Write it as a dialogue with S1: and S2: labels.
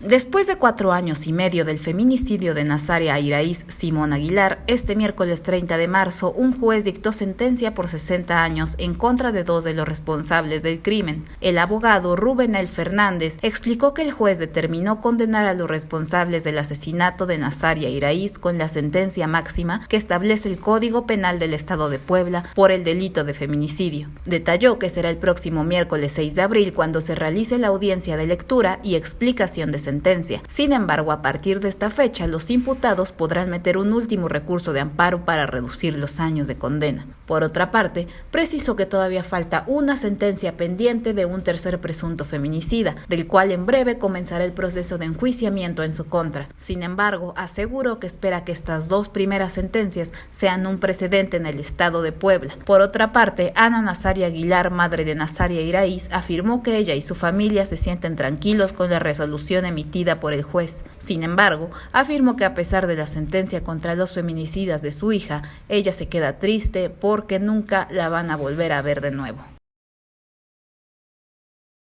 S1: Después de cuatro años y medio del feminicidio de Nazaria Iraíz Simón Aguilar, este miércoles 30 de marzo, un juez dictó sentencia por 60 años en contra de dos de los responsables del crimen. El abogado Rubén El Fernández explicó que el juez determinó condenar a los responsables del asesinato de Nazaria Iraíz con la sentencia máxima que establece el Código Penal del Estado de Puebla por el delito de feminicidio. Detalló que será el próximo miércoles 6 de abril cuando se realice la audiencia de lectura y explicación de sentencia. Sin embargo, a partir de esta fecha, los imputados podrán meter un último recurso de amparo para reducir los años de condena. Por otra parte, precisó que todavía falta una sentencia pendiente de un tercer presunto feminicida, del cual en breve comenzará el proceso de enjuiciamiento en su contra. Sin embargo, aseguró que espera que estas dos primeras sentencias sean un precedente en el estado de Puebla. Por otra parte, Ana Nazaria Aguilar, madre de Nazaria Iraíz, afirmó que ella y su familia se sienten tranquilos con la resolución emitida por el juez. Sin embargo, afirmó que a pesar de la sentencia contra los feminicidas de su hija, ella se queda triste porque nunca la van a volver a ver de nuevo.